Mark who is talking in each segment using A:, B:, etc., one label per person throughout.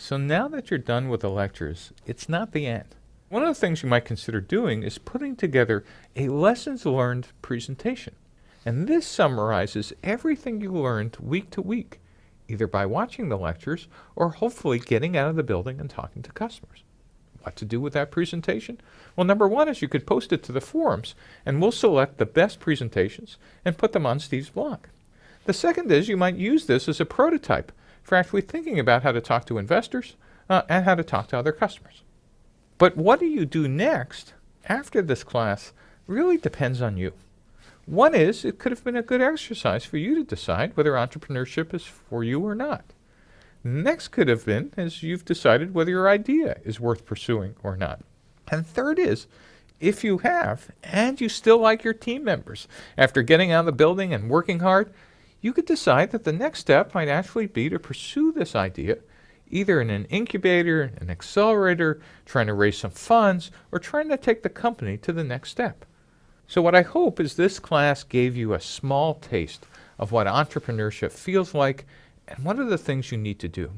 A: So now that you're done with the lectures, it's not the end. One of the things you might consider doing is putting together a lessons learned presentation. And this summarizes everything you learned week to week, either by watching the lectures or hopefully getting out of the building and talking to customers. What to do with that presentation? Well, number one is you could post it to the forums, and we'll select the best presentations and put them on Steve's blog. The second is you might use this as a prototype for actually thinking about how to talk to investors uh, and how to talk to other customers. But what do you do next after this class really depends on you. One is it could have been a good exercise for you to decide whether entrepreneurship is for you or not. Next could have been as you've decided whether your idea is worth pursuing or not. And third is if you have and you still like your team members after getting out of the building and working hard, you could decide that the next step might actually be to pursue this idea either in an incubator, an accelerator, trying to raise some funds, or trying to take the company to the next step. So what I hope is this class gave you a small taste of what entrepreneurship feels like and what are the things you need to do.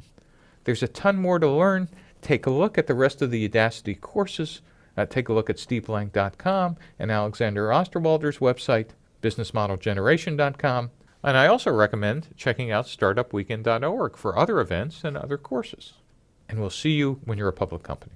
A: There's a ton more to learn. Take a look at the rest of the Udacity courses. Uh, take a look at steveblank.com and Alexander Osterwalder's website, businessmodelgeneration.com. And I also recommend checking out startupweekend.org for other events and other courses. And we'll see you when you're a public company.